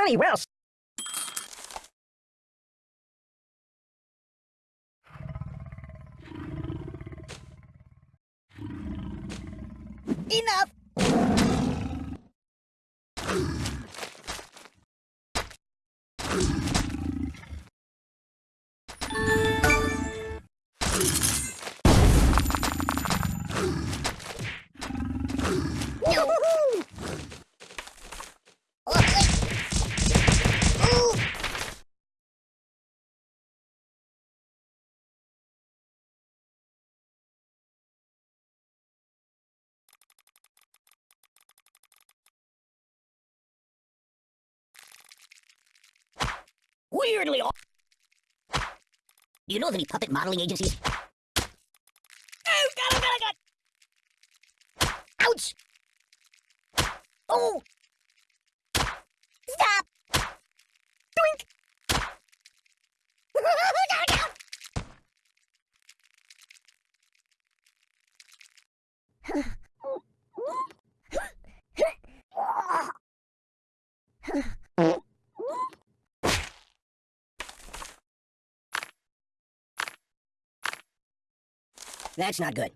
Money well Enough! Weirdly Do you know of any puppet modeling agencies? Oh, got it, oh, got it, oh, got. Ouch! Oh! Stop! Doink! That's not good.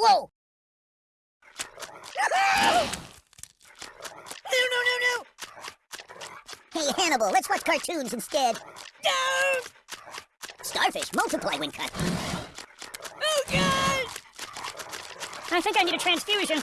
Whoa! No, no, no, no! Hey, Hannibal, let's watch cartoons instead. No! Starfish multiply when cut. Oh, God! I think I need a transfusion.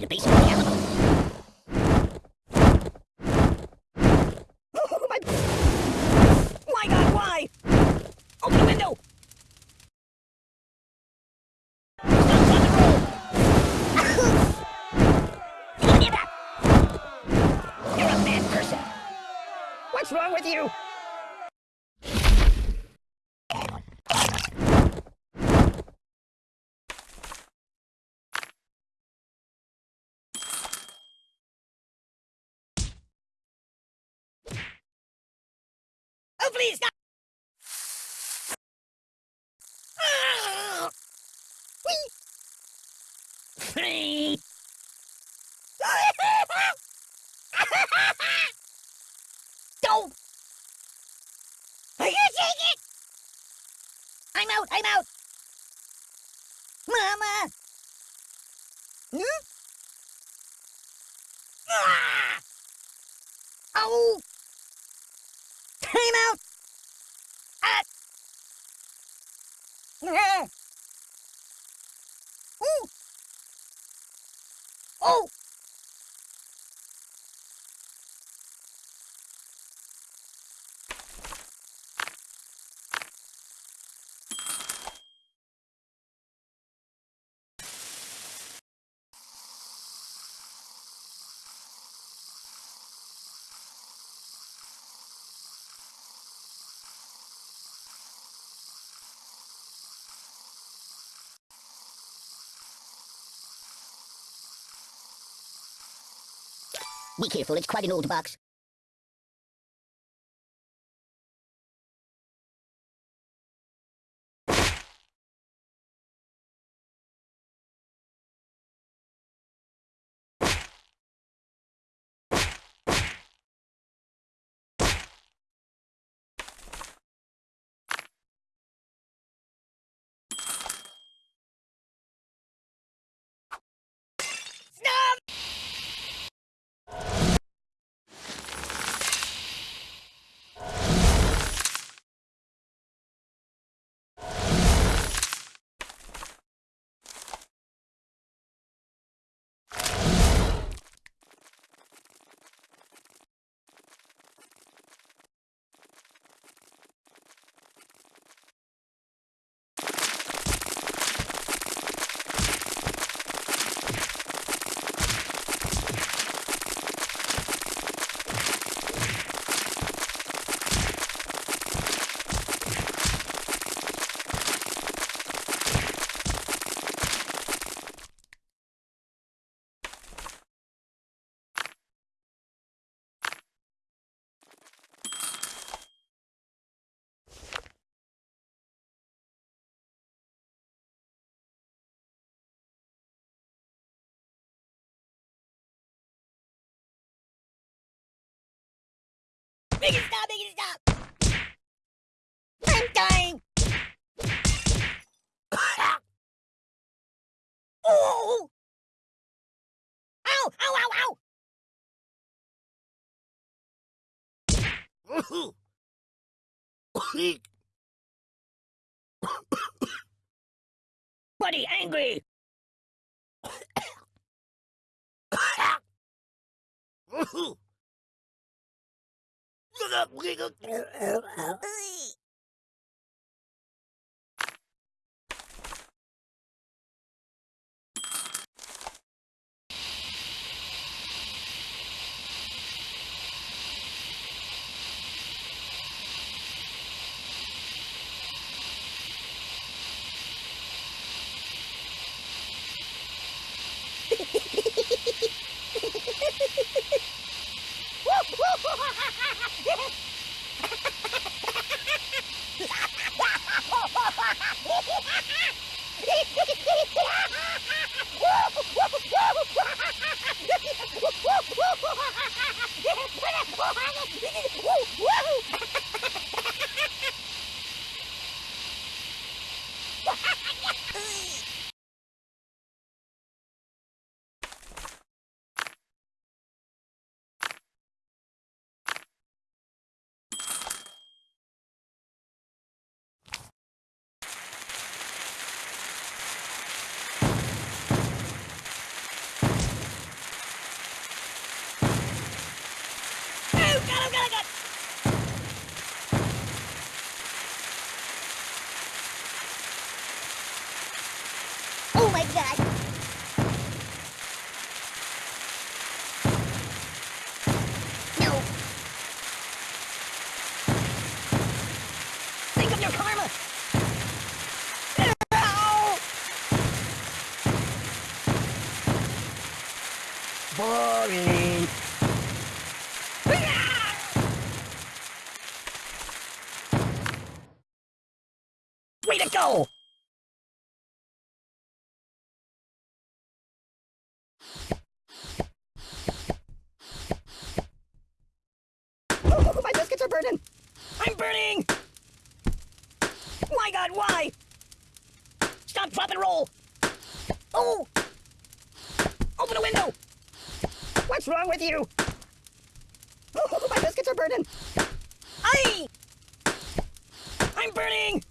the roll! Oh, You're a mad. What's wrong with you? Please, Oh! Be careful, it's quite an old box. Make stop! Make stop! I'm dying! oh! Ow! Ow! Ow! Ow! Buddy, angry! 으, 으, 으, 으, 으, 으, 으, 으, Oh, my biscuits are burning! I'm burning! My god, why? Stop, drop, and roll! Oh! Open a window! What's wrong with you? Oh, my biscuits are burning! Aye! I'm burning!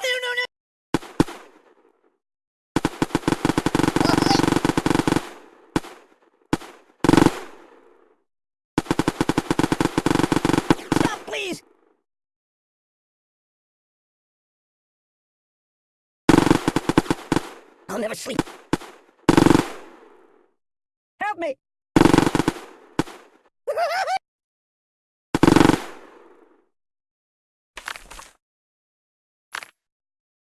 No, no, no! Stop, please! I'll never sleep. Help me!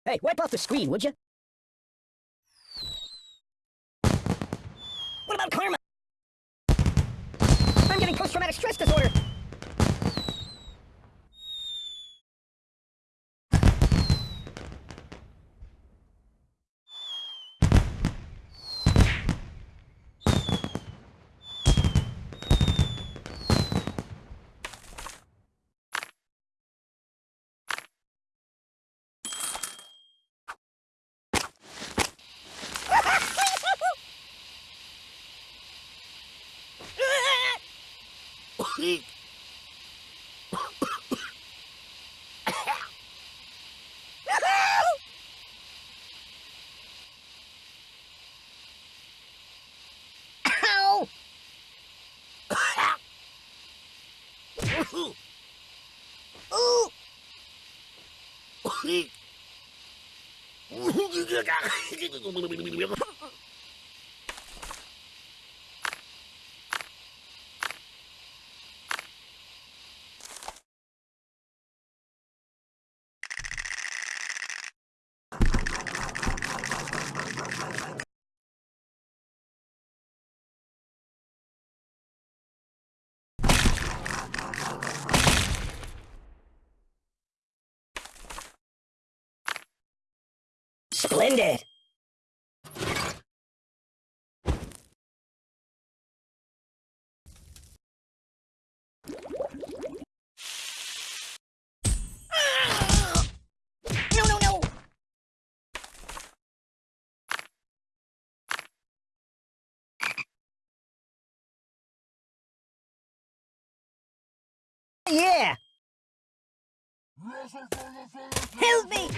hey, wipe off the screen, would you? What about karma? I'm getting post-traumatic stress disorder. Ow! Ooh! Splendid. Yeah. Help me!